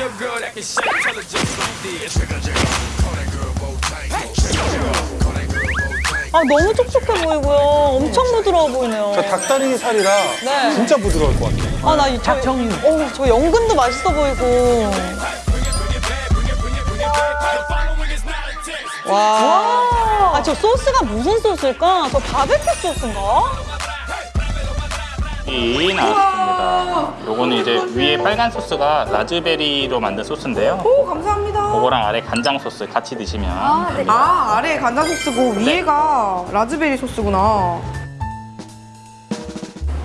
a girl that can shake, tell her just like this. 아 너무 촉촉해 보이고요. 엄청 부드러워 보이네요. 저 닭다리 살이라 네. 진짜 부드러울 것 같아요. 아나 닭정육. 어, 저 연근도 맛있어 보이고. 와. 아 저 소스가 무슨 소스일까? 저 바베큐 소스인가? 이 나왔습니다. 요거는 이제 위에 빨간 소스가 라즈베리로 만든 소스인데요. 오 감사합니다. 그거랑 아래 간장 소스 같이 드시면 아 아래 간장 소스고 위에가 라즈베리 소스구나.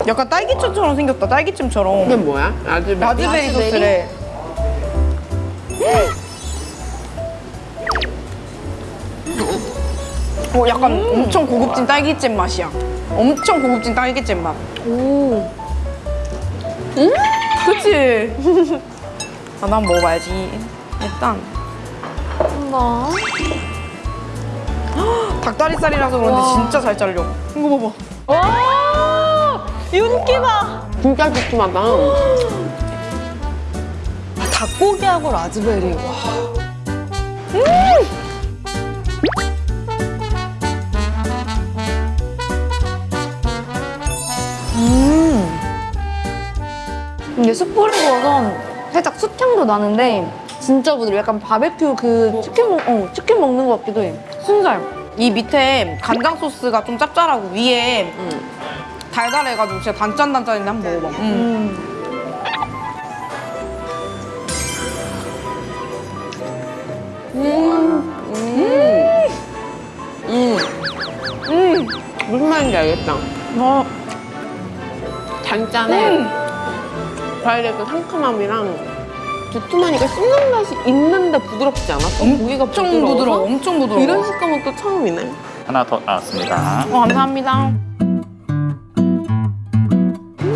약간 딸기잼처럼 생겼다. 딸기잼처럼. 이게 뭐야? 라즈베리. 라즈베리 소스래. 어, 약간 엄청 고급진 딸기잼 맛이야. 엄청 고급진 딸기잼 맛. 오. 음? 그치? 아, 난 먹어봐야지. 일단. 나 닭다리살이라서 그런지 진짜 잘 잘려. 이거 봐봐. 와 윤기 봐. 진짜 두툼하다. 아, 닭고기하고 라즈베리. 와. 이게 숯불을 구워서 살짝 숯향도 나는데 진짜 부드러워. 약간 바베큐 그 치킨 먹, 어, 치킨 먹는 것 같기도 해. 순살. 이 밑에 간장 소스가 좀 짭짤하고 위에 달달해가지고 진짜 단짠단짠인데 한번 먹어봐. 무슨 말인지 알겠다. 어, 단짠에 과일의 그 상큼함이랑 두툼하니까 씹는 맛이 있는데 부드럽지 않아? 또 고기가 엄청 부드러워서? 부드러워, 엄청 부드러워. 이런 식감은 또 처음이네. 하나 더 나왔습니다. 어, 감사합니다.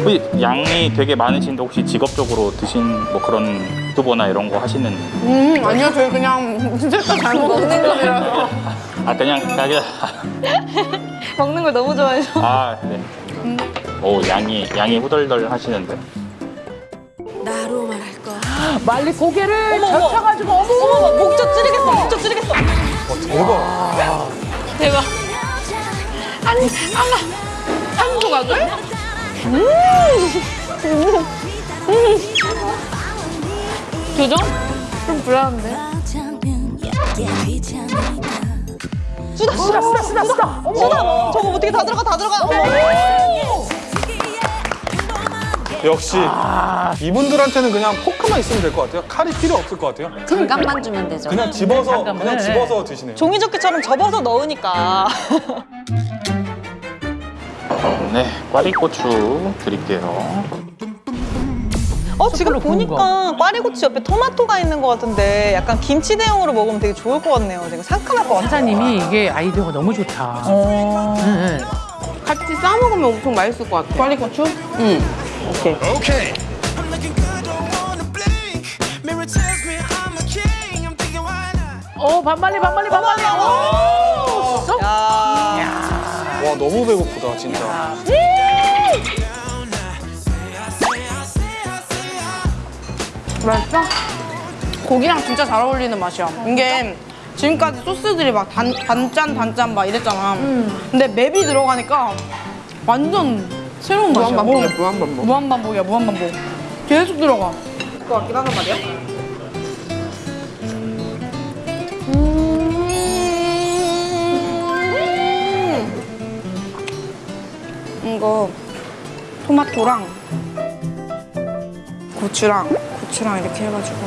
혹시 양이 되게 많으신데 혹시 직업적으로 드신 뭐 그런 유튜버나 이런 거 하시는 음, 아니요, 저희 그냥 진짜 잘 먹는 거라서. 아 그냥 그냥 먹는 걸 너무 좋아해서. 아 네. 오 양이 양이 후덜덜 하시는데 말리 고개를 어머, 어머. 젖혀가지고 어머 어머 목젖 찌르겠어. 목젖 찌르겠어. 대박. 대박. 아니, 아마 한조각을? 교정? 좀 불안한데. 쓰다 쓰다 쓰다 쓰다 쓰다. 쓰다. 저거 어떻게 다 들어가 다 들어가. 역시 이분들한테는 그냥 포크만 있으면 될 것 같아요. 칼이 필요 없을 것 같아요. 잠깐만 주면 되죠. 그냥 집어서 잠깐만. 그냥 네. 집어서 드시네요. 종이접기처럼 접어서 넣으니까. 네 꽈리고추 드릴게요. 어 지금 보니까 꽈리고추 옆에 토마토가 있는 것 같은데 약간 김치 대용으로 먹으면 되게 좋을 것 같네요. 되게 상큼할 것 같아요. 사장님이 이게 아이디어가 너무 좋다. 어. 응, 응. 같이 싸 먹으면 엄청 맛있을 것 같아. 꽈리고추? 응. 오케이. Not? 어 반말리 반말리 반말리. 야. 와 너무 배고프다 진짜. 맛있어? 고기랑 진짜 잘 어울리는 맛이야. 이게 지금까지 소스들이 막 단, 단짠 단짠 막 이랬잖아. 근데 맵이 들어가니까 완전 새로운 맛이야. 무한반복이야 무한 반복. 무한 반복이야, 무한 반복. 계속 들어가. 것 같긴 하단 말이야. 음. 이거 토마토랑 고추랑 고추랑 이렇게 해가지고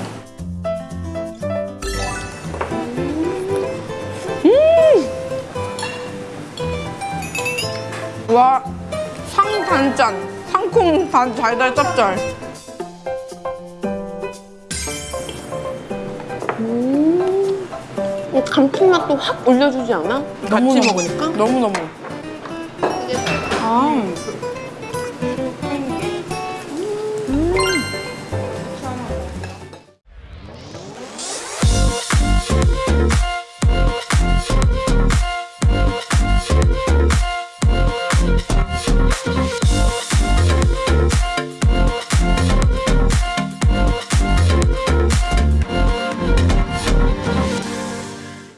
음! 와 상단짠 상콩 단 달달 짭짤. 이 감칠맛도 확 올려주지 않아? 같이 먹으니까? 너무너무. 아